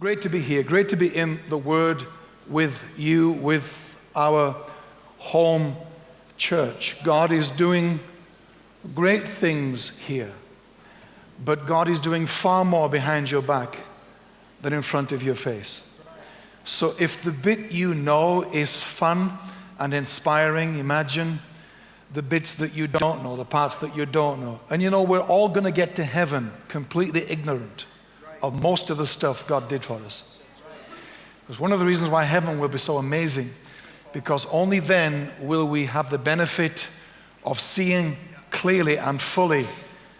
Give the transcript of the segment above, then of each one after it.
Great to be here. Great to be in the Word with you, with our home church. God is doing great things here, but God is doing far more behind your back than in front of your face. So if the bit you know is fun and inspiring, imagine the bits that you don't know, the parts that you don't know. And you know, we're all going to get to heaven completely ignorant of most of the stuff God did for us. Because one of the reasons why heaven will be so amazing, because only then will we have the benefit of seeing clearly and fully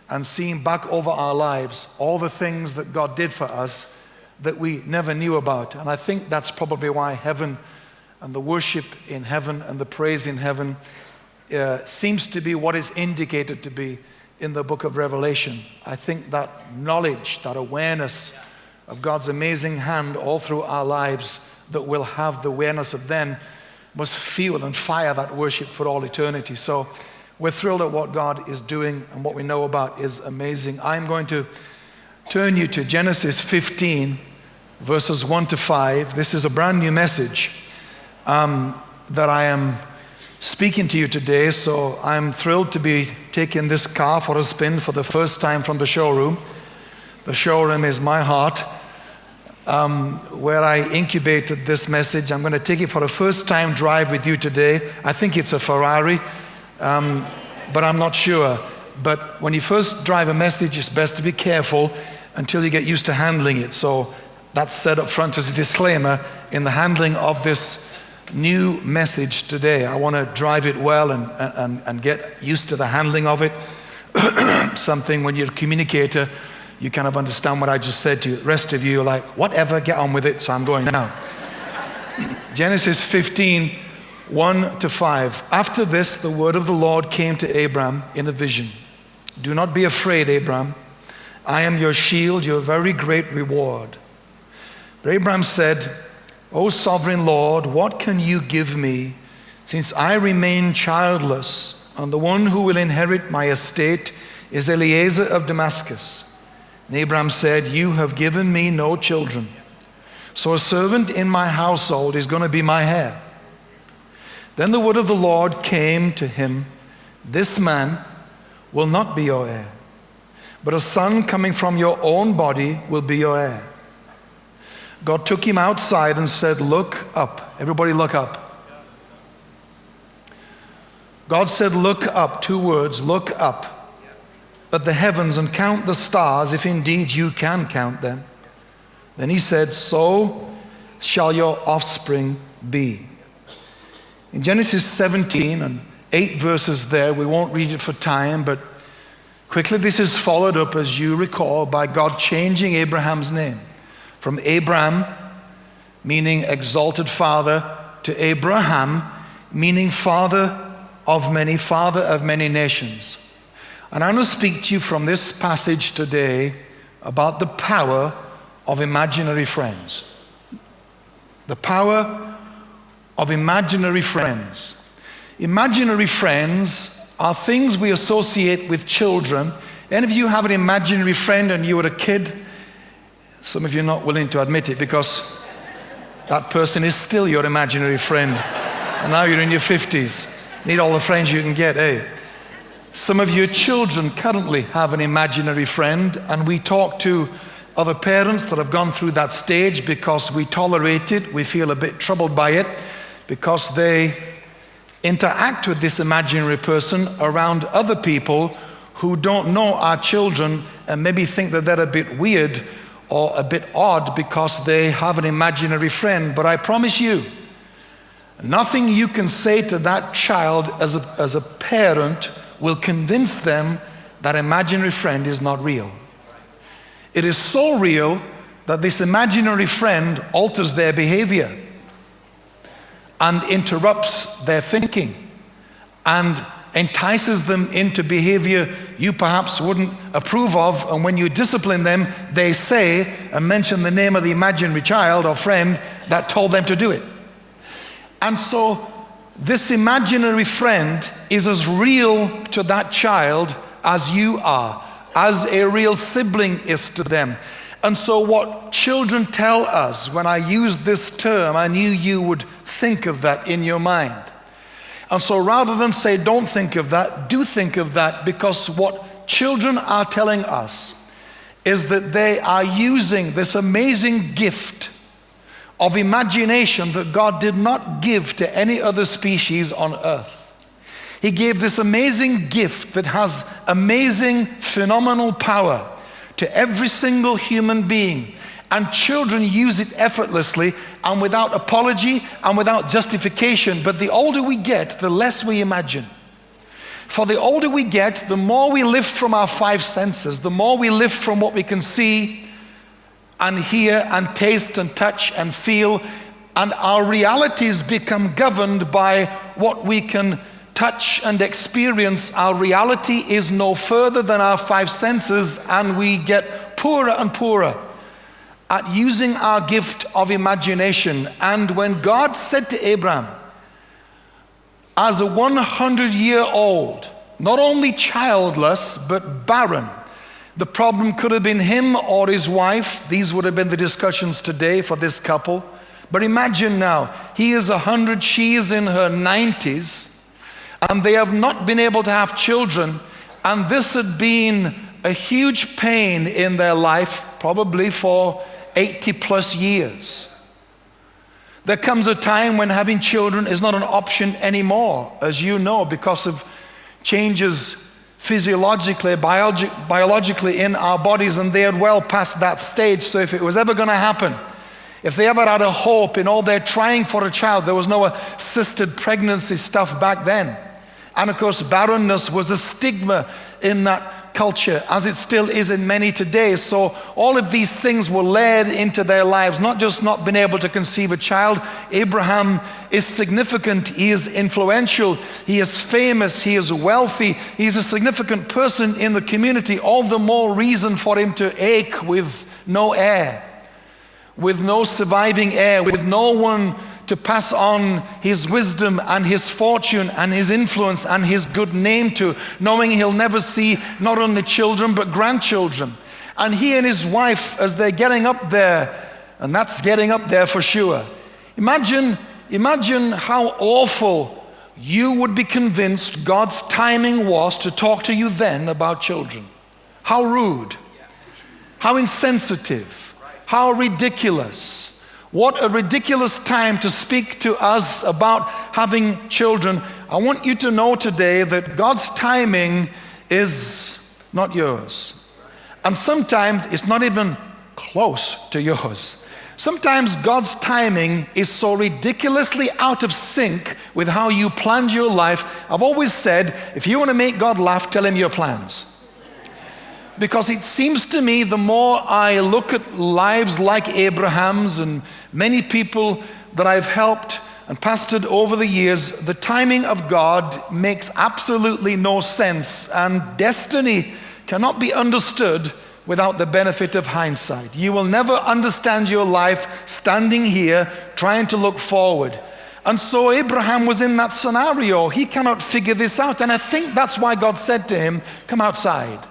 and seeing back over our lives all the things that God did for us that we never knew about. And I think that's probably why heaven and the worship in heaven and the praise in heaven uh, seems to be what is indicated to be in the book of Revelation. I think that knowledge, that awareness of God's amazing hand all through our lives, that we'll have the awareness of then, must fuel and fire that worship for all eternity. So we're thrilled at what God is doing and what we know about is amazing. I'm going to turn you to Genesis 15, verses 1 to 5. This is a brand new message um, that I am speaking to you today, so I'm thrilled to be taking this car for a spin for the first time from the showroom. The showroom is my heart, um, where I incubated this message. I'm going to take it for a first time drive with you today. I think it's a Ferrari, um, but I'm not sure. But when you first drive a message, it's best to be careful until you get used to handling it. So that's said up front as a disclaimer in the handling of this new message today. I want to drive it well and, and, and get used to the handling of it. Something when you're a communicator, you kind of understand what I just said to you. The rest of you are like, whatever, get on with it, so I'm going now. Genesis 15, 1 to 5. After this, the word of the Lord came to Abram in a vision. Do not be afraid, Abram. I am your shield, your very great reward. But Abram said, O sovereign Lord, what can you give me since I remain childless, and the one who will inherit my estate is Eliezer of Damascus? And Abram said, You have given me no children, so a servant in my household is going to be my heir. Then the word of the Lord came to him This man will not be your heir, but a son coming from your own body will be your heir. God took him outside and said, Look up. Everybody, look up. God said, Look up. Two words, look up at the heavens and count the stars, if indeed you can count them. Then he said, So shall your offspring be. In Genesis 17 and eight verses there, we won't read it for time, but quickly this is followed up, as you recall, by God changing Abraham's name from Abram, meaning exalted father, to Abraham, meaning father of many, father of many nations. And I'm going to speak to you from this passage today about the power of imaginary friends. The power of imaginary friends. Imaginary friends are things we associate with children. Any of you have an imaginary friend and you were a kid some of you are not willing to admit it because that person is still your imaginary friend. And now you're in your 50s. Need all the friends you can get, eh? Some of your children currently have an imaginary friend, and we talk to other parents that have gone through that stage because we tolerate it, we feel a bit troubled by it, because they interact with this imaginary person around other people who don't know our children and maybe think that they're a bit weird or a bit odd because they have an imaginary friend. But I promise you, nothing you can say to that child as a, as a parent will convince them that imaginary friend is not real. It is so real that this imaginary friend alters their behavior and interrupts their thinking and entices them into behavior you perhaps wouldn't approve of. And when you discipline them, they say and mention the name of the imaginary child or friend that told them to do it. And so, this imaginary friend is as real to that child as you are, as a real sibling is to them. And so, what children tell us, when I use this term, I knew you would think of that in your mind. And so, rather than say, don't think of that, do think of that because what children are telling us is that they are using this amazing gift of imagination that God did not give to any other species on earth. He gave this amazing gift that has amazing, phenomenal power to every single human being. And children use it effortlessly and without apology and without justification. But the older we get, the less we imagine. For the older we get, the more we lift from our five senses, the more we lift from what we can see and hear and taste and touch and feel. And our realities become governed by what we can touch and experience, our reality is no further than our five senses, and we get poorer and poorer at using our gift of imagination. And when God said to Abraham, as a 100 year old, not only childless, but barren, the problem could have been him or his wife. These would have been the discussions today for this couple. But imagine now, he is 100, she is in her 90s and they have not been able to have children. And this had been a huge pain in their life, probably for 80 plus years. There comes a time when having children is not an option anymore, as you know, because of changes physiologically, biologi- biologically in our bodies, and they had well past that stage. So if it was ever going to happen, if they ever had a hope in all their trying for a child, there was no assisted pregnancy stuff back then. And of course, barrenness was a stigma in that culture, as it still is in many today. So, all of these things were led into their lives, not just not being able to conceive a child. Abraham is significant, he is influential, he is famous, he is wealthy, he's a significant person in the community. All the more reason for him to ache with no heir, with no surviving heir, with no one to pass on his wisdom and his fortune and his influence and his good name to, knowing he'll never see not only children but grandchildren. And he and his wife, as they're getting up there, and that's getting up there for sure. Imagine, imagine how awful you would be convinced God's timing was to talk to you then about children. How rude, how insensitive, how ridiculous what a ridiculous time to speak to us about having children. I want you to know today that God's timing is not yours. And sometimes it's not even close to yours. Sometimes God's timing is so ridiculously out of sync with how you planned your life. I've always said if you want to make God laugh, tell him your plans because it seems to me the more I look at lives like Abraham's and many people that I've helped and pastored over the years, the timing of God makes absolutely no sense, and destiny cannot be understood without the benefit of hindsight. You will never understand your life standing here trying to look forward. And so Abraham was in that scenario. He cannot figure this out. And I think that's why God said to him, Come outside.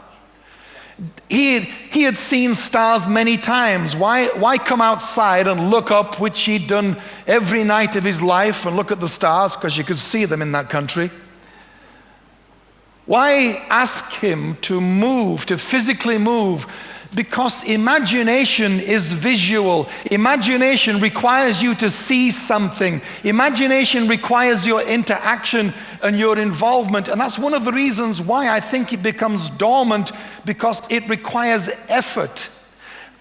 He had, he had seen stars many times. Why, why come outside and look up, which he'd done every night of his life, and look at the stars because you could see them in that country? Why ask him to move, to physically move? Because imagination is visual. Imagination requires you to see something. Imagination requires your interaction and your involvement. And that's one of the reasons why I think it becomes dormant because it requires effort.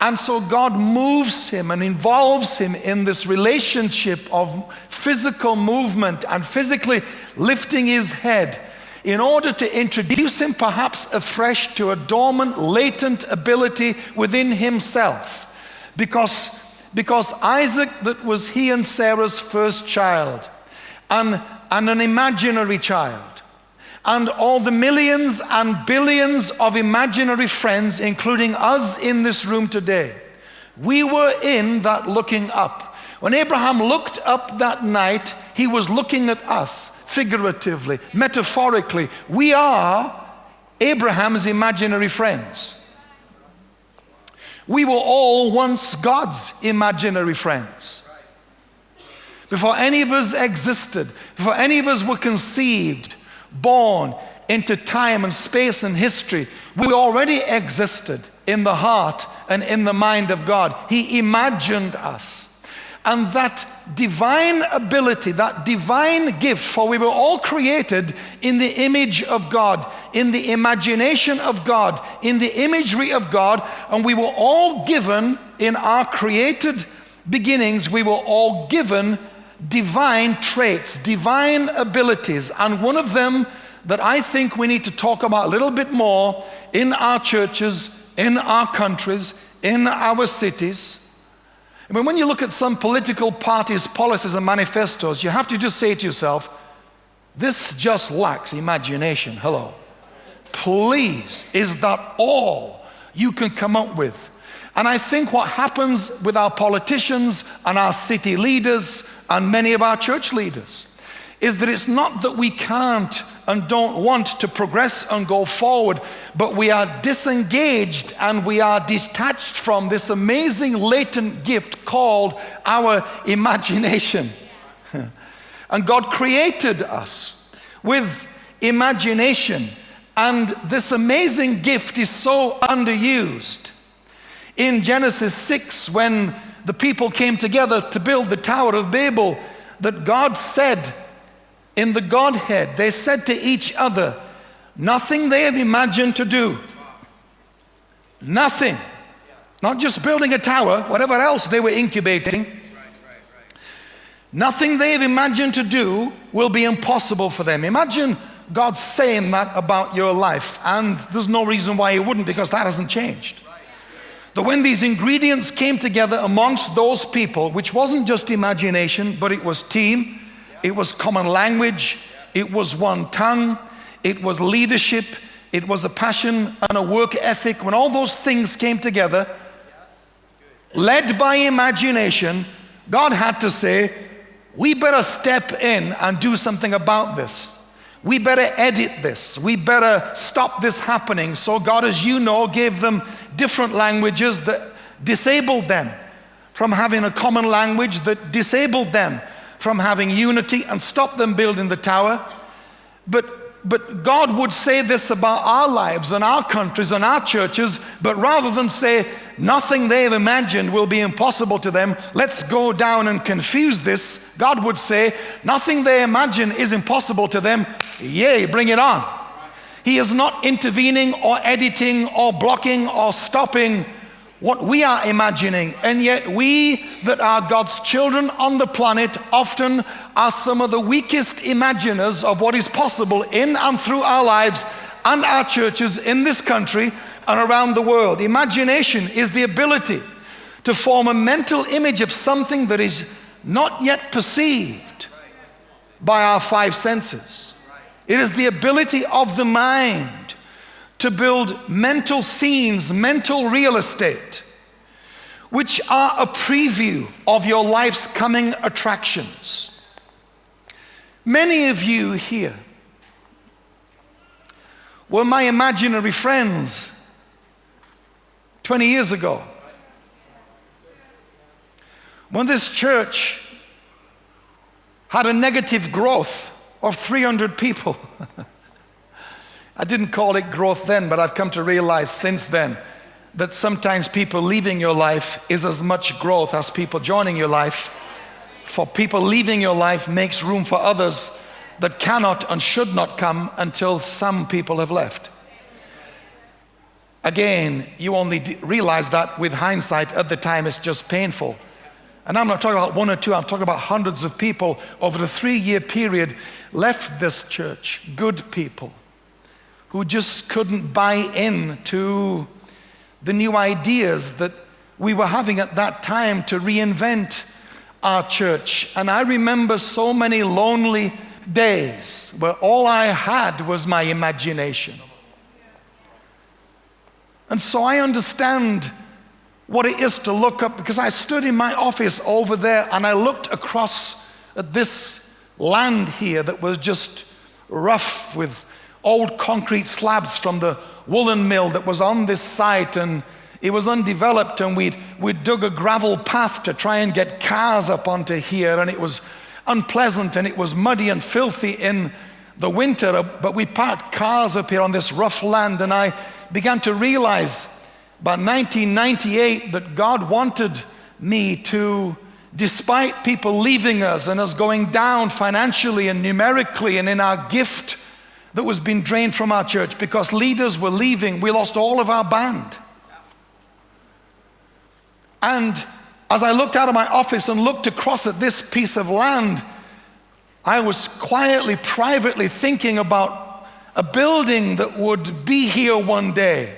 And so God moves him and involves him in this relationship of physical movement and physically lifting his head in order to introduce him perhaps afresh to a dormant, latent ability within himself. Because, because Isaac, that was he and Sarah's first child, and, and an imaginary child, and all the millions and billions of imaginary friends, including us in this room today, we were in that looking up. When Abraham looked up that night, he was looking at us figuratively, metaphorically. We are Abraham's imaginary friends. We were all once God's imaginary friends. Before any of us existed, before any of us were conceived, born into time and space and history, we already existed in the heart and in the mind of God. He imagined us. And that divine ability, that divine gift, for we were all created in the image of God, in the imagination of God, in the imagery of God, and we were all given in our created beginnings, we were all given divine traits, divine abilities, and one of them that I think we need to talk about a little bit more in our churches, in our countries, in our cities. I mean, when you look at some political parties' policies and manifestos, you have to just say to yourself, this just lacks imagination. Hello. Please, is that all you can come up with? And I think what happens with our politicians and our city leaders and many of our church leaders is that it's not that we can't and don't want to progress and go forward, but we are disengaged and we are detached from this amazing latent gift called our imagination. and God created us with imagination, and this amazing gift is so underused. In Genesis 6, when the people came together to build the Tower of Babel, that God said, in the Godhead, they said to each other, Nothing they have imagined to do. Nothing. Not just building a tower, whatever else they were incubating. Nothing they have imagined to do will be impossible for them. Imagine God saying that about your life, and there's no reason why He wouldn't because that hasn't changed. That when these ingredients came together amongst those people, which wasn't just imagination, but it was team, it was common language, it was one tongue, it was leadership, it was a passion and a work ethic. When all those things came together, led by imagination, God had to say, We better step in and do something about this. We better edit this. We better stop this happening. So, God, as you know, gave them different languages that disabled them from having a common language that disabled them from having unity and stop them building the tower. But, but God would say this about our lives and our countries and our churches, but rather than say nothing they've imagined will be impossible to them, let's go down and confuse this. God would say nothing they imagine is impossible to them. Yay, bring it on. He is not intervening or editing or blocking or stopping what we are imagining. And yet, we that are God's children on the planet often are some of the weakest imaginers of what is possible in and through our lives and our churches in this country and around the world. Imagination is the ability to form a mental image of something that is not yet perceived by our five senses. It is the ability of the mind to build mental scenes, mental real estate, which are a preview of your life's coming attractions. Many of you here were my imaginary friends 20 years ago. When this church had a negative growth of 300 people. I didn't call it growth then, but I've come to realize since then that sometimes people leaving your life is as much growth as people joining your life. For people leaving your life makes room for others that cannot and should not come until some people have left. Again, you only realize that with hindsight. At the time, it's just painful. And I'm not talking about one or two, I'm talking about hundreds of people over the three year period left this church, good people who just couldn't buy in to the new ideas that we were having at that time to reinvent our church. And I remember so many lonely days where all I had was my imagination. And so I understand what it is to look up because I stood in my office over there and I looked across at this land here that was just rough with old concrete slabs from the woolen mill that was on this site, and It was undeveloped, and we'd, we'd dug a gravel path to try and get cars up onto here, and it was unpleasant and it was muddy and filthy in the winter. Uh, but we parked cars up here on this rough land, and I began to realize by 1998 that God wanted me to, despite people leaving us and us going down financially and numerically and in our gift that was being drained from our church because leaders were leaving, we lost all of our band. And as I looked out of my office and looked across at this piece of land, I was quietly, privately thinking about a building that would be here one day.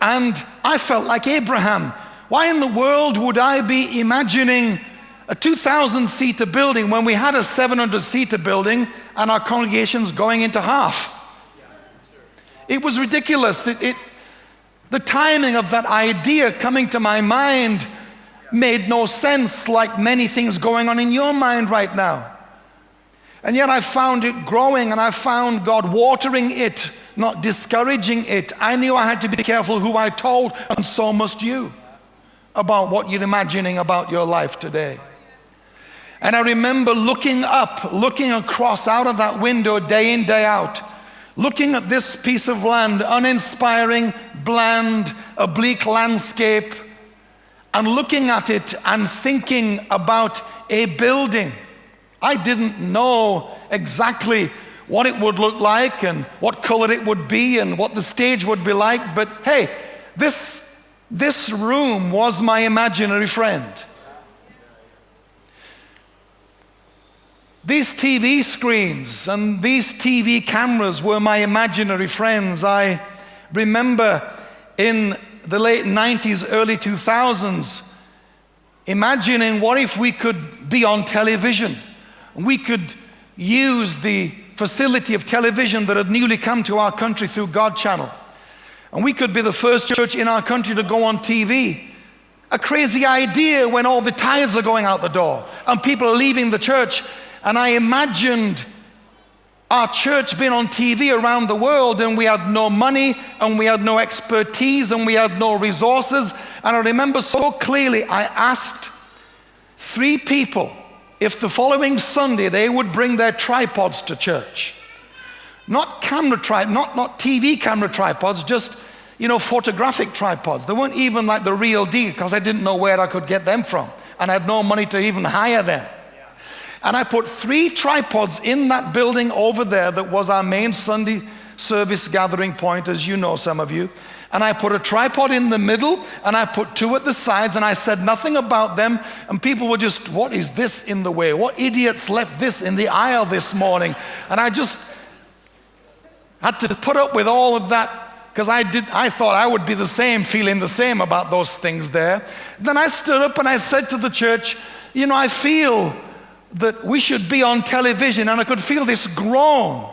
And I felt like Abraham. Why in the world would I be imagining a 2,000 seater building when we had a 700 seater building and our congregations going into half? It was ridiculous. It, it, the timing of that idea coming to my mind made no sense, like many things going on in your mind right now. And yet I found it growing and I found God watering it, not discouraging it. I knew I had to be careful who I told, and so must you, about what you're imagining about your life today. And I remember looking up, looking across out of that window day in, day out looking at this piece of land, uninspiring, bland, bleak landscape, and looking at it and thinking about a building. I didn't know exactly what it would look like and what color it would be and what the stage would be like, but hey, this, this room was my imaginary friend. These TV screens and these TV cameras were my imaginary friends. I remember in the late 90s, early 2000s, imagining what if we could be on television? We could use the facility of television that had newly come to our country through God Channel. And we could be the first church in our country to go on TV. A crazy idea when all the tithes are going out the door and people are leaving the church and I imagined our church being on TV around the world, and we had no money, and we had no expertise, and we had no resources. And I remember so clearly, I asked three people if the following Sunday they would bring their tripods to church. Not camera tripods, not, not TV camera tripods, just you know, photographic tripods. They weren't even like the real deal because I didn't know where I could get them from. And I had no money to even hire them. And I put three tripods in that building over there that was our main Sunday service gathering point, as you know, some of you. And I put a tripod in the middle and I put two at the sides and I said nothing about them. And people were just, what is this in the way? What idiots left this in the aisle this morning? And I just had to put up with all of that because I did I thought I would be the same, feeling the same about those things there. Then I stood up and I said to the church, you know, I feel that we should be on television, and I could feel this groan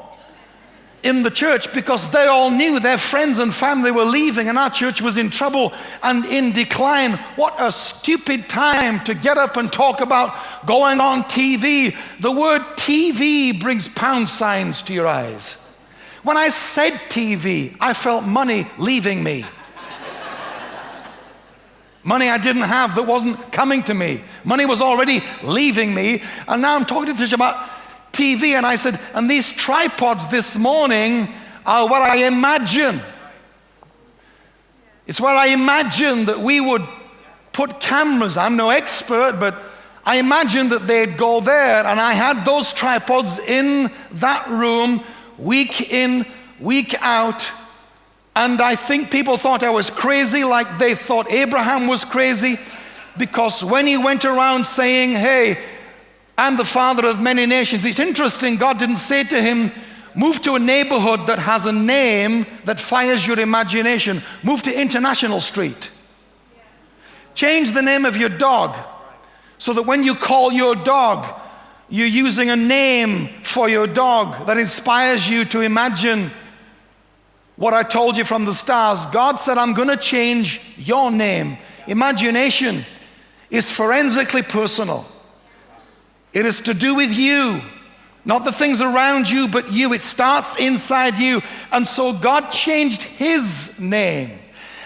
in the church because they all knew their friends and family were leaving, and our church was in trouble and in decline. What a stupid time to get up and talk about going on TV. The word TV brings pound signs to your eyes. When I said TV, I felt money leaving me. Money I didn't have that wasn't coming to me. Money was already leaving me. And now I'm talking to church about TV. And I said, and these tripods this morning are what I imagine. It's what I imagine that we would put cameras. I'm no expert, but I imagined that they'd go there. And I had those tripods in that room week in, week out and I think people thought I was crazy, like they thought Abraham was crazy, because when he went around saying, Hey, I'm the father of many nations, it's interesting, God didn't say to him, Move to a neighborhood that has a name that fires your imagination. Move to International Street. Change the name of your dog so that when you call your dog, you're using a name for your dog that inspires you to imagine what I told you from the stars. God said, I'm going to change your name. Imagination is forensically personal, it is to do with you. Not the things around you, but you. It starts inside you. And so God changed his name.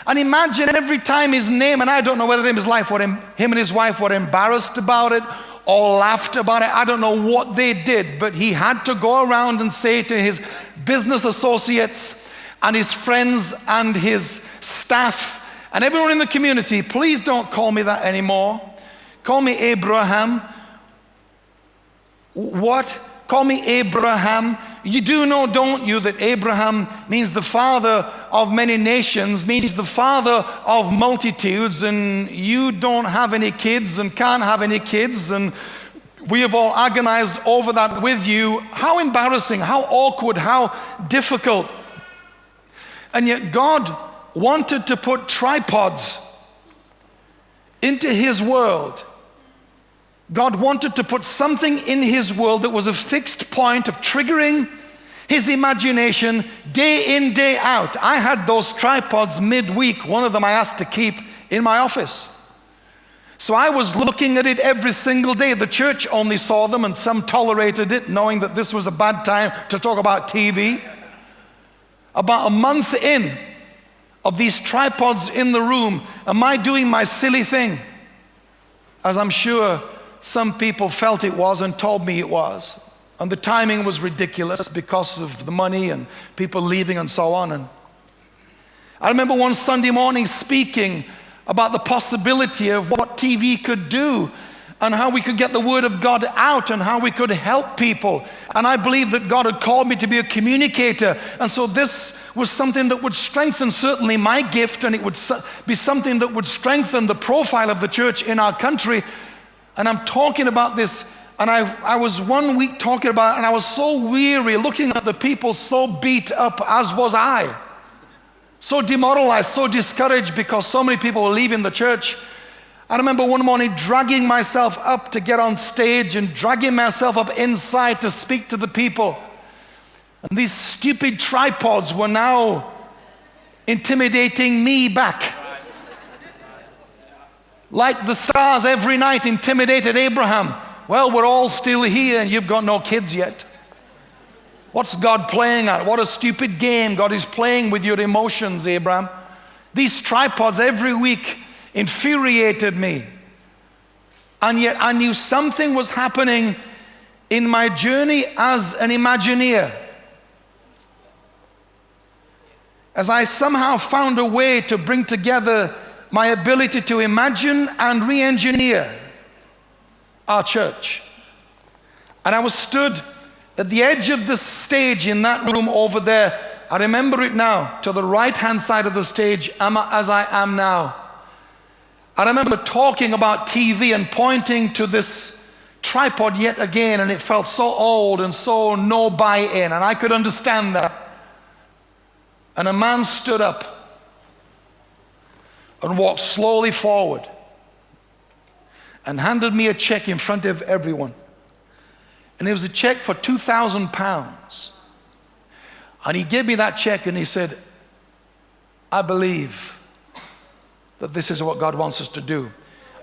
And imagine every time his name, and I don't know whether his life were, him and his wife were embarrassed about it or laughed about it. I don't know what they did, but he had to go around and say to his business associates and his friends and his staff and everyone in the community, please don't call me that anymore. Call me Abraham. What? Call me Abraham. You do know, don't you, that Abraham means the father of many nations, means the father of multitudes, and you don't have any kids and can't have any kids, and we have all agonized over that with you. How embarrassing, how awkward, how difficult. And yet, God wanted to put tripods into His world God wanted to put something in his world that was a fixed point of triggering his imagination day in, day out. I had those tripods midweek. One of them I asked to keep in my office. So I was looking at it every single day. The church only saw them, and some tolerated it, knowing that this was a bad time to talk about TV. About a month in of these tripods in the room, am I doing my silly thing? As I'm sure some people felt it was and told me it was. And the timing was ridiculous because of the money and people leaving and so on. And I remember one Sunday morning speaking about the possibility of what TV could do and how we could get the Word of God out and how we could help people. And I believe that God had called me to be a communicator. And so this was something that would strengthen certainly my gift and it would be something that would strengthen the profile of the church in our country and I'm talking about this, and I, I was one week talking about it, and I was so weary looking at the people so beat up, as was I. So demoralized, so discouraged because so many people were leaving the church. I remember one morning dragging myself up to get on stage and dragging myself up inside to speak to the people. And these stupid tripods were now intimidating me back like the stars every night intimidated Abraham. Well, we're all still here and you've got no kids yet. What's God playing at? What a stupid game God is playing with your emotions, Abraham. These tripods every week infuriated me. And yet I knew something was happening in my journey as an Imagineer. As I somehow found a way to bring together my ability to imagine and re engineer our church. And I was stood at the edge of the stage in that room over there. I remember it now, to the right hand side of the stage, as I am now. I remember talking about TV and pointing to this tripod yet again, and it felt so old and so no buy in, and I could understand that. And a man stood up and walked slowly forward and handed me a check in front of everyone. And it was a check for 2,000 pounds. And he gave me that check and he said, I believe that this is what God wants us to do.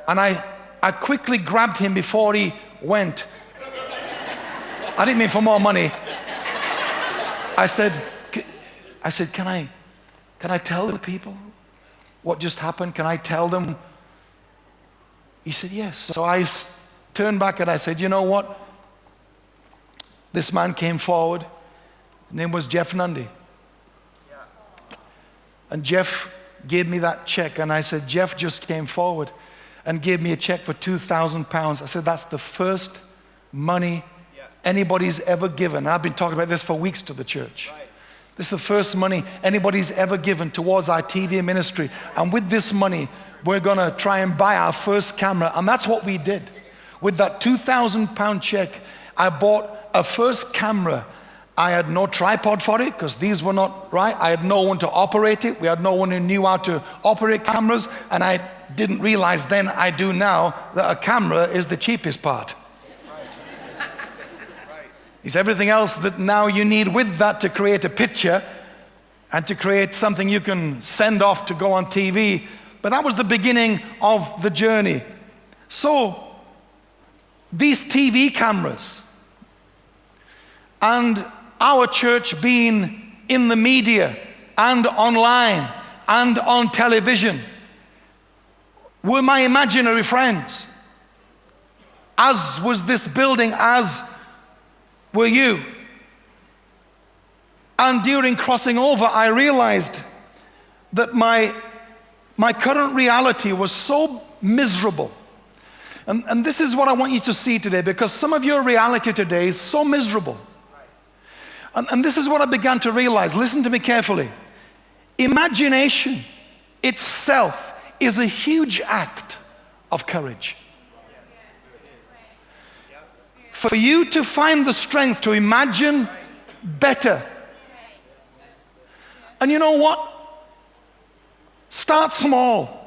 And I, I quickly grabbed him before he went. I didn't mean for more money. I said, I said, can I, can I tell the people? what just happened? Can I tell them? He said, Yes. So I turned back and I said, You know what? This man came forward. His name was Jeff Nundy. And Jeff gave me that check. And I said, Jeff just came forward and gave me a check for 2,000 pounds. I said, That's the first money anybody's ever given. I've been talking about this for weeks to the church. This is the first money anybody's ever given towards our TV ministry. And with this money, we're going to try and buy our first camera. And that's what we did. With that 2,000 pound check, I bought a first camera. I had no tripod for it because these were not right. I had no one to operate it. We had no one who knew how to operate cameras. And I didn't realize then, I do now, that a camera is the cheapest part. It's everything else that now you need with that to create a picture and to create something you can send off to go on TV. But that was the beginning of the journey. So, these TV cameras and our church being in the media and online and on television were my imaginary friends. As was this building, as were you. And during crossing over, I realized that my, my current reality was so miserable. And, and this is what I want you to see today because some of your reality today is so miserable. And, and this is what I began to realize. Listen to me carefully. Imagination itself is a huge act of courage. For you to find the strength to imagine better. And you know what? Start small.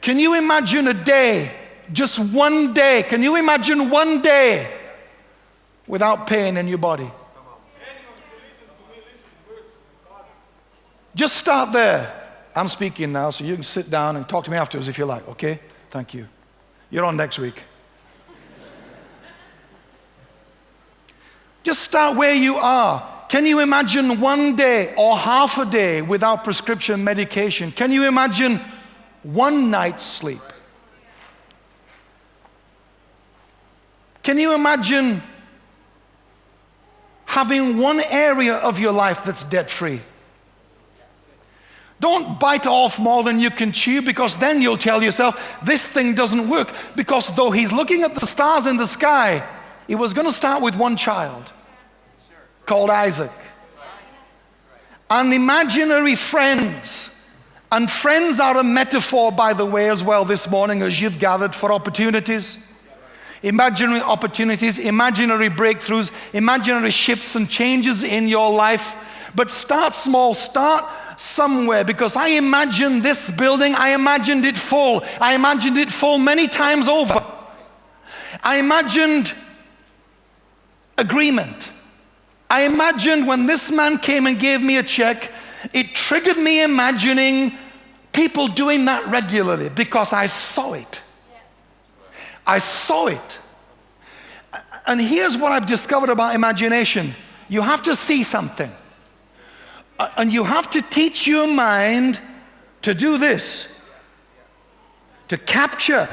Can you imagine a day, just one day? Can you imagine one day without pain in your body? Just start there. I'm speaking now, so you can sit down and talk to me afterwards if you like, okay? Thank you. You're on next week. Just start where you are. Can you imagine one day or half a day without prescription medication? Can you imagine one night's sleep? Can you imagine having one area of your life that's debt free? Don't bite off more than you can chew because then you'll tell yourself, this thing doesn't work. Because though he's looking at the stars in the sky, he was going to start with one child called Isaac. And imaginary friends. And friends are a metaphor, by the way, as well, this morning as you've gathered for opportunities. Imaginary opportunities, imaginary breakthroughs, imaginary shifts and changes in your life. But start small, start somewhere because I imagined this building, I imagined it full. I imagined it full many times over. I imagined agreement. I imagined when this man came and gave me a check, it triggered me imagining people doing that regularly because I saw it. I saw it. And here's what I've discovered about imagination you have to see something. And you have to teach your mind to do this, to capture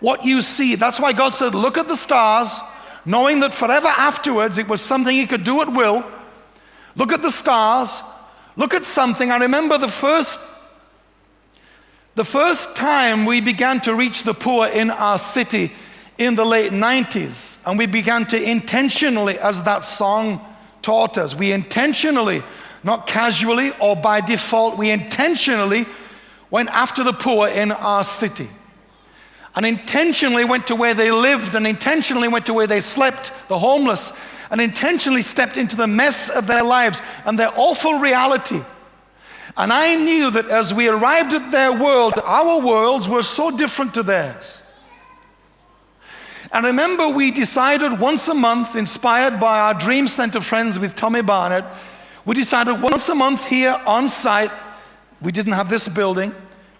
what you see. That's why God said, Look at the stars, knowing that forever afterwards it was something He could do at will. Look at the stars, look at something. I remember the first. The first time we began to reach the poor in our city in the late 90s, and we began to intentionally, as that song taught us, we intentionally not casually or by default, we intentionally went after the poor in our city. And intentionally went to where they lived, and intentionally went to where they slept, the homeless, and intentionally stepped into the mess of their lives and their awful reality. And I knew that as we arrived at their world, our worlds were so different to theirs. And remember, we decided once a month, inspired by our Dream Center friends with Tommy Barnett, we decided once a month here on site, we didn't have this building,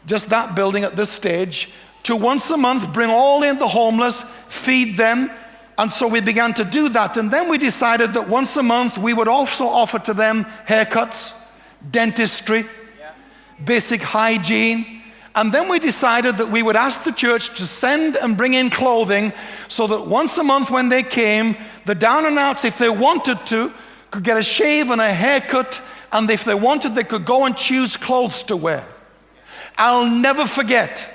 just that building at this stage, to once a month bring all in the homeless, feed them. And so we began to do that. And then we decided that once a month we would also offer to them haircuts, dentistry, yeah. basic hygiene. And then we decided that we would ask the church to send and bring in clothing so that once a month when they came, the down and outs, if they wanted to, could get a shave and a haircut, and if they wanted, they could go and choose clothes to wear. I'll never forget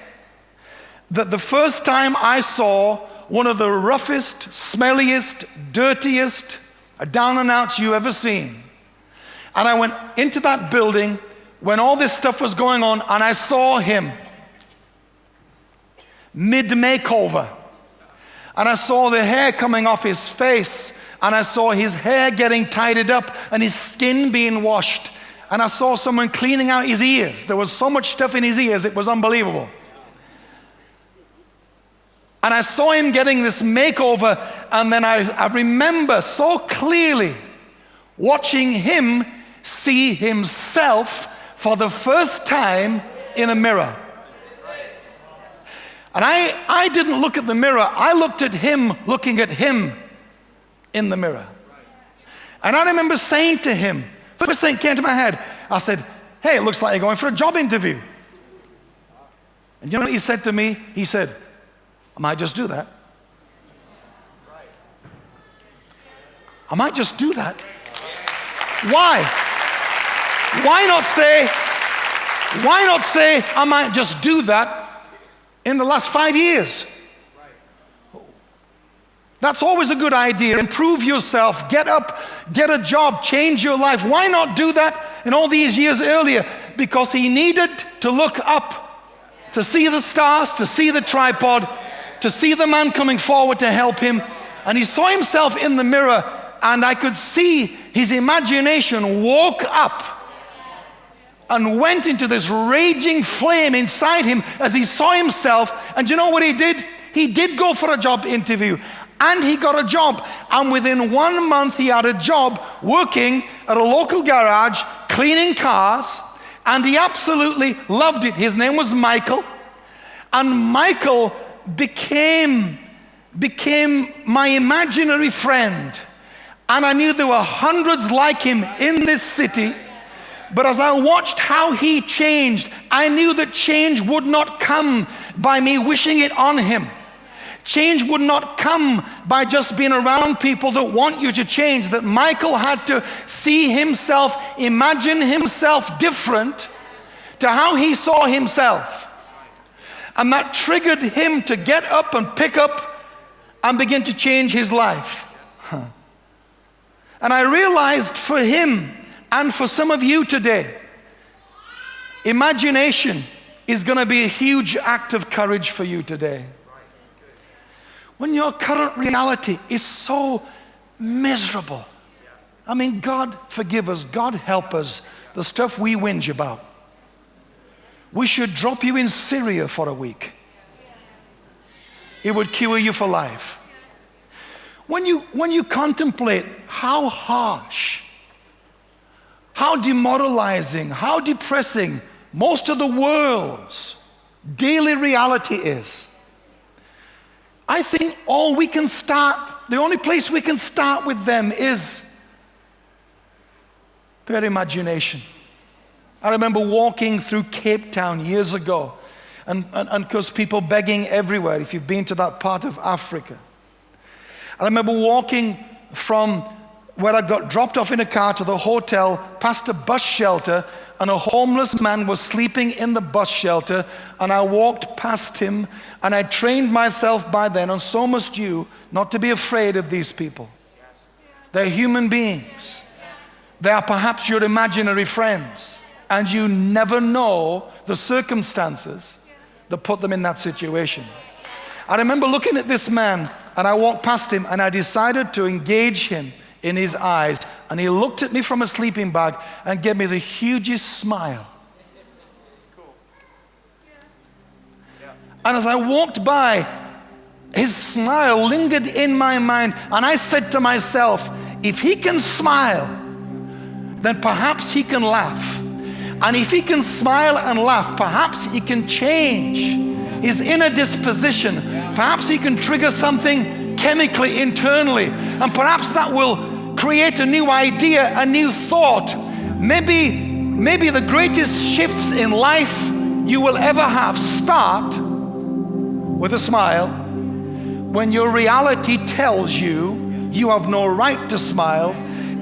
that the first time I saw one of the roughest, smelliest, dirtiest uh, down and outs you ever seen. And I went into that building when all this stuff was going on, and I saw him mid makeover. And I saw the hair coming off his face and I saw his hair getting tidied up and his skin being washed. And I saw someone cleaning out his ears. There was so much stuff in his ears, it was unbelievable. And I saw him getting this makeover, and then I, I remember so clearly watching him see himself for the first time in a mirror. And I, I didn't look at the mirror, I looked at him looking at him in the mirror. And I remember saying to him, first thing came to my head, I said, Hey, it looks like you're going for a job interview. And you know what he said to me? He said, I might just do that. I might just do that. Why? Why not say, why not say, I might just do that in the last five years? That's always a good idea. Improve yourself, get up, get a job, change your life. Why not do that in all these years earlier? Because he needed to look up, to see the stars, to see the tripod, to see the man coming forward to help him. And he saw himself in the mirror, and I could see his imagination woke up and went into this raging flame inside him as he saw himself. And you know what he did? He did go for a job interview and he got a job. And within one month, he had a job working at a local garage, cleaning cars, and he absolutely loved it. His name was Michael, and Michael became, became my imaginary friend. And I knew there were hundreds like him in this city. But as I watched how he changed, I knew that change would not come by me wishing it on him. Change would not come by just being around people that want you to change. That Michael had to see himself, imagine himself different to how he saw himself. And that triggered him to get up and pick up and begin to change his life. And I realized for him and for some of you today, imagination is going to be a huge act of courage for you today when your current reality is so miserable. I mean, God forgive us, God help us, the stuff we whinge about. We should drop you in Syria for a week. It would cure you for life. When you, when you contemplate how harsh, how demoralizing, how depressing most of the world's daily reality is, I think all we can start, the only place we can start with them is their imagination. I remember walking through Cape Town years ago, and because people begging everywhere, if you've been to that part of Africa. I remember walking from where I got dropped off in a car to the hotel, past a bus shelter, and a homeless man was sleeping in the bus shelter, and I walked past him, and I trained myself by then, and so must you, not to be afraid of these people. They're human beings. They are perhaps your imaginary friends, and you never know the circumstances that put them in that situation. I remember looking at this man, and I walked past him, and I decided to engage him in his eyes. And he looked at me from a sleeping bag and gave me the hugest smile. And as I walked by, his smile lingered in my mind. And I said to myself, if he can smile, then perhaps he can laugh. And if he can smile and laugh, perhaps he can change his inner disposition. Perhaps he can trigger something chemically internally. And perhaps that will create a new idea, a new thought. Maybe, maybe the greatest shifts in life you will ever have start with a smile when your reality tells you you have no right to smile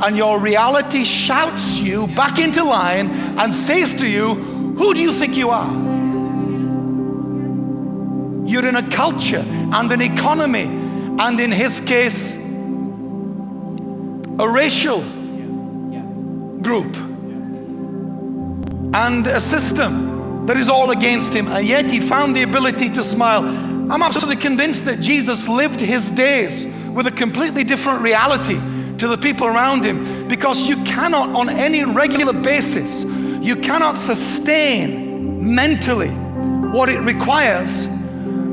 and your reality shouts you back into line and says to you, Who do you think you are? You're in a culture and an economy, and in his case, a racial group and a system that is all against him, and yet he found the ability to smile. I'm absolutely convinced that Jesus lived his days with a completely different reality to the people around him because you cannot, on any regular basis, you cannot sustain mentally what it requires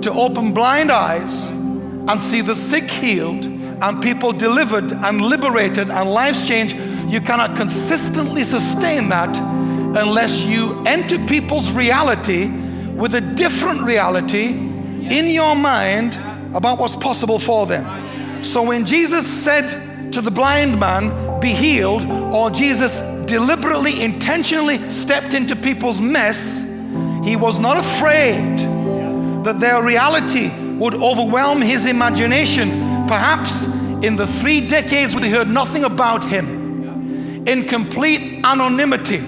to open blind eyes and see the sick healed and people delivered and liberated and lives changed, you cannot consistently sustain that unless you enter people's reality with a different reality in your mind about what's possible for them. So when Jesus said to the blind man, be healed, or Jesus deliberately, intentionally stepped into people's mess, he was not afraid that their reality would overwhelm his imagination. Perhaps in the three decades we heard nothing about him, in complete anonymity.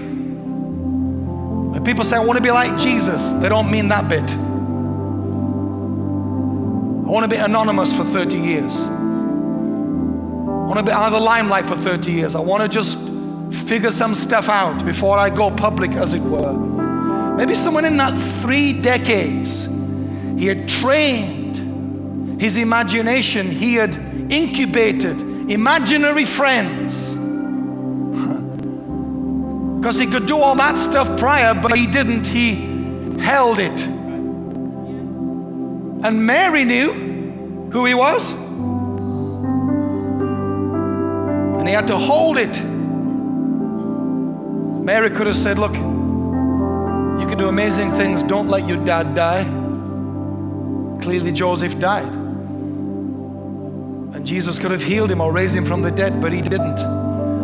When people say, I want to be like Jesus, they don't mean that bit. I want to be anonymous for 30 years. I want to be out of the limelight for 30 years. I want to just figure some stuff out before I go public, as it were. Maybe someone in that three decades, he had trained his imagination, he had incubated imaginary friends. Because he could do all that stuff prior, but he didn't. He held it. And Mary knew who he was. And he had to hold it. Mary could have said, Look, you can do amazing things. Don't let your dad die. Clearly, Joseph died. And Jesus could have healed him or raised him from the dead, but he didn't.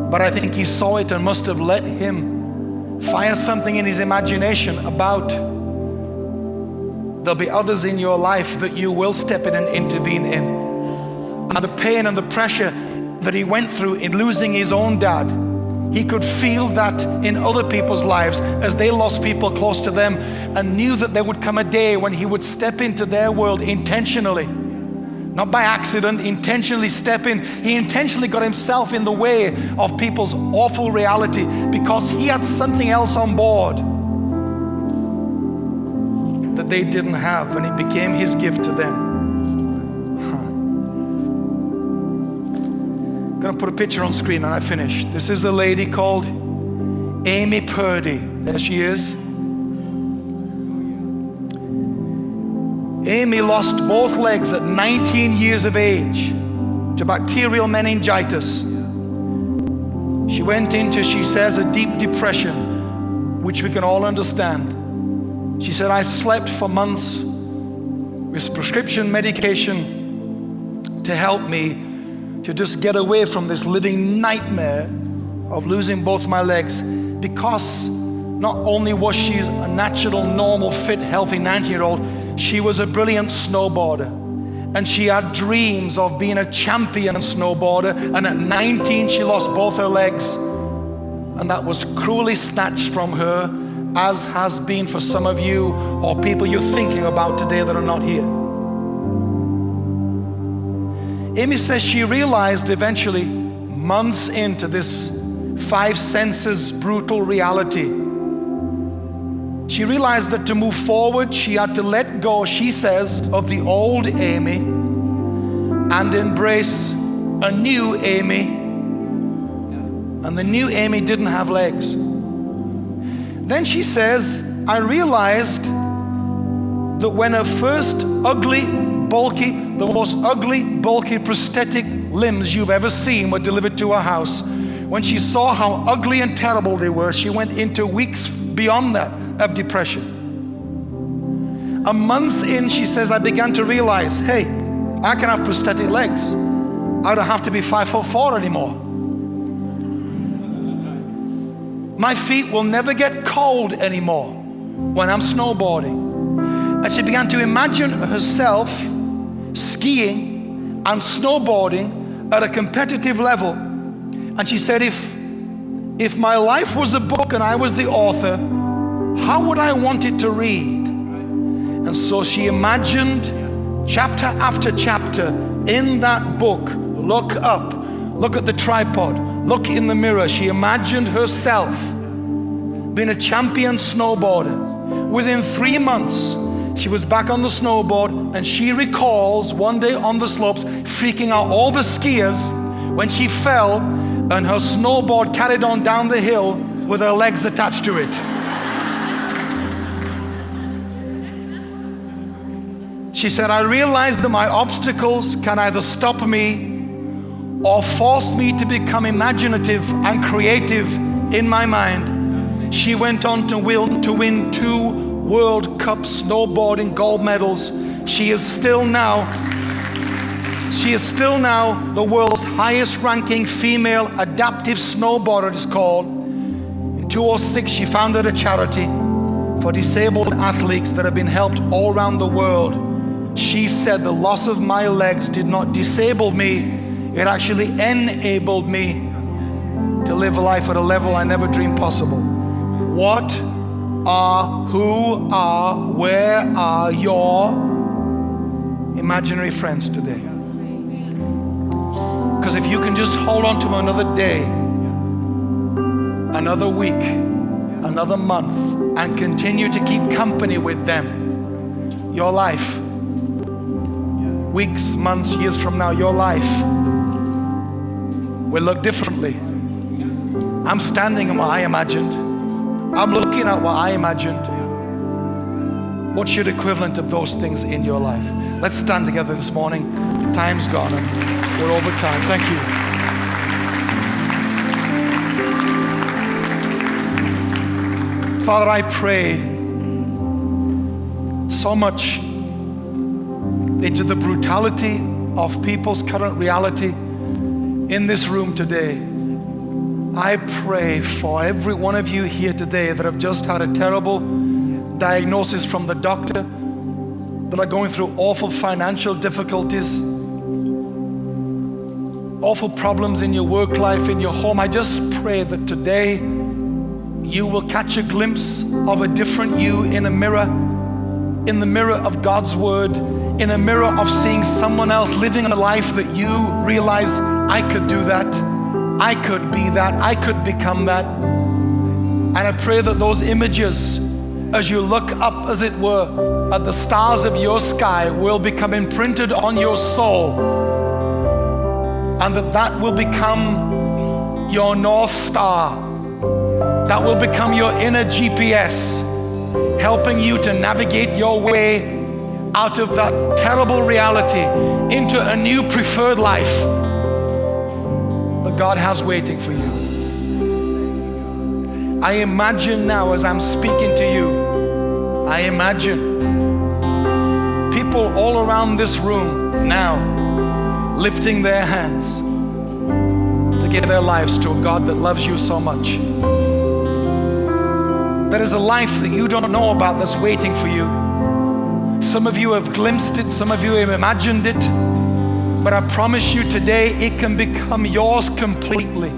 But I think he saw it and must have let him fire something in his imagination about there'll be others in your life that you will step in and intervene in. And the pain and the pressure that he went through in losing his own dad, he could feel that in other people's lives as they lost people close to them and knew that there would come a day when he would step into their world intentionally. Not by accident, intentionally step in. He intentionally got himself in the way of people's awful reality because he had something else on board that they didn't have, and it became his gift to them. I'm to put a picture on screen and I finish. This is a lady called Amy Purdy. There she is. Amy lost both legs at 19 years of age to bacterial meningitis. She went into, she says, a deep depression, which we can all understand. She said, I slept for months with prescription medication to help me to just get away from this living nightmare of losing both my legs because not only was she a natural, normal, fit, healthy 19 year old, she was a brilliant snowboarder. And she had dreams of being a champion snowboarder. And at 19, she lost both her legs. And that was cruelly snatched from her, as has been for some of you or people you're thinking about today that are not here. Amy says she realized eventually, months into this five senses brutal reality, she realized that to move forward, she had to let go, she says, of the old Amy and embrace a new Amy. And the new Amy didn't have legs. Then she says, I realized that when her first ugly, bulky, the most ugly, bulky prosthetic limbs you've ever seen were delivered to her house. When she saw how ugly and terrible they were, she went into weeks beyond that of depression. A month in, she says, I began to realize hey, I can have prosthetic legs. I don't have to be five foot four anymore. My feet will never get cold anymore when I'm snowboarding. And she began to imagine herself skiing and snowboarding at a competitive level. And she said, if, if my life was a book and I was the author, how would I want it to read? And so she imagined chapter after chapter in that book. Look up, look at the tripod, look in the mirror. She imagined herself being a champion snowboarder. Within three months, she was back on the snowboard and she recalls one day on the slopes freaking out all the skiers when she fell and her snowboard carried on down the hill with her legs attached to it. She said, I realized that my obstacles can either stop me or force me to become imaginative and creative in my mind. She went on to, will, to win two World Cup snowboarding gold medals. She is still now She is still now the world's highest ranking female adaptive snowboarder, it is called. In 2006, she founded a charity for disabled athletes that have been helped all around the world. She said, The loss of my legs did not disable me, it actually enabled me to live a life at a level I never dreamed possible. What are, who are, where are your imaginary friends today? Because if you can just hold on to another day, another week, another month, and continue to keep company with them, your life, weeks, months, years from now, your life will look differently. I'm standing in what I imagined. I'm looking at what I imagined. What's your equivalent of those things in your life? Let's stand together this morning. Time's gone and we're over time. Thank you. Father, I pray so much into the brutality of people's current reality in this room today. I pray for every one of you here today that have just had a terrible diagnosis from the doctor, that are going through awful financial difficulties, awful problems in your work life, in your home. I just pray that today you will catch a glimpse of a different you in a mirror, in the mirror of God's Word, in a mirror of seeing someone else living a life that you realize, I could do that, I could be that, I could become that. And I pray that those images, as you look up, as it were, at the stars of your sky, will become imprinted on your soul. And that that will become your North Star that will become your inner GPS, helping you to navigate your way out of that terrible reality into a new preferred life God has waiting for you. I imagine now as I'm speaking to you, I imagine people all around this room now lifting their hands to give their lives to a God that loves you so much. There is a life that you don't know about that's waiting for you. Some of you have glimpsed it, some of you have imagined it, but I promise you today it can become yours completely.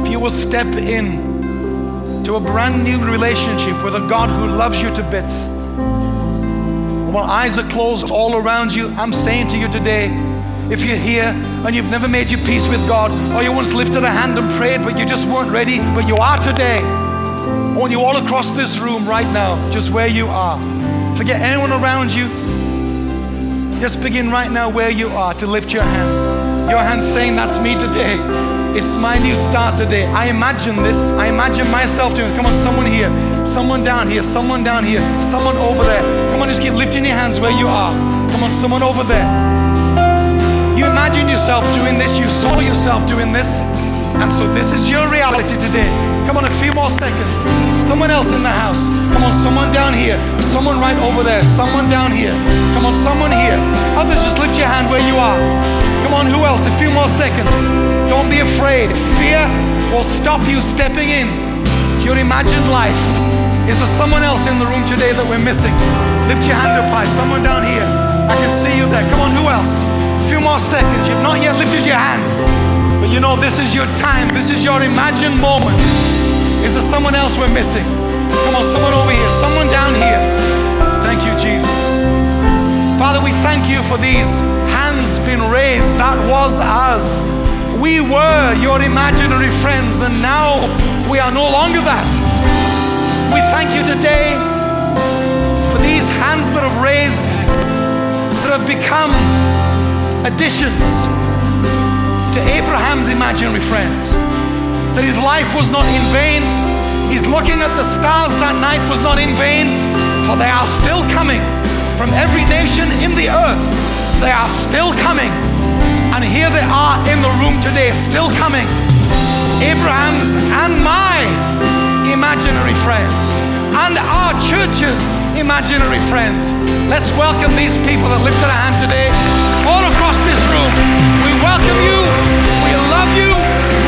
If you will step in to a brand new relationship with a God who loves you to bits. While eyes are closed all around you, I'm saying to you today, if you're here and you've never made your peace with God, or you once lifted a hand and prayed, but you just weren't ready, but you are today. I want you all across this room right now, just where you are. Forget anyone around you. Just begin right now where you are to lift your hand. Your hand saying, That's me today. It's my new start today. I imagine this. I imagine myself doing it. Come on, someone here, someone down here, someone down here, someone over there. Come on, just keep lifting your hands where you are. Come on, someone over there. You imagine yourself doing this, you saw yourself doing this. And so this is your reality today. Come on, a few more seconds. Someone else in the house. Come on, someone down here. Someone right over there. Someone down here. Come on, someone here. Others, just lift your hand where you are. Come on, who else? A few more seconds. Don't be afraid. Fear will stop you stepping in your imagined life. Is there someone else in the room today that we're missing? Lift your hand up high. Someone down here. I can see you there. Come on, who else? A few more seconds. You've not yet lifted your hand. But you know, this is your time. This is your imagined moment. Is there someone else we're missing? Come on, someone over here, someone down here. Thank you, Jesus. Father, we thank you for these hands being raised. That was us. We were your imaginary friends, and now we are no longer that. We thank you today for these hands that have raised, that have become additions to Abraham's imaginary friends. That his life was not in vain. His looking at the stars that night was not in vain, for they are still coming from every nation in the earth. They are still coming. And here they are in the room today, still coming. Abraham's and my imaginary friends and our church's imaginary friends. Let's welcome these people that lifted a hand today. all across this room. We welcome you. We love you.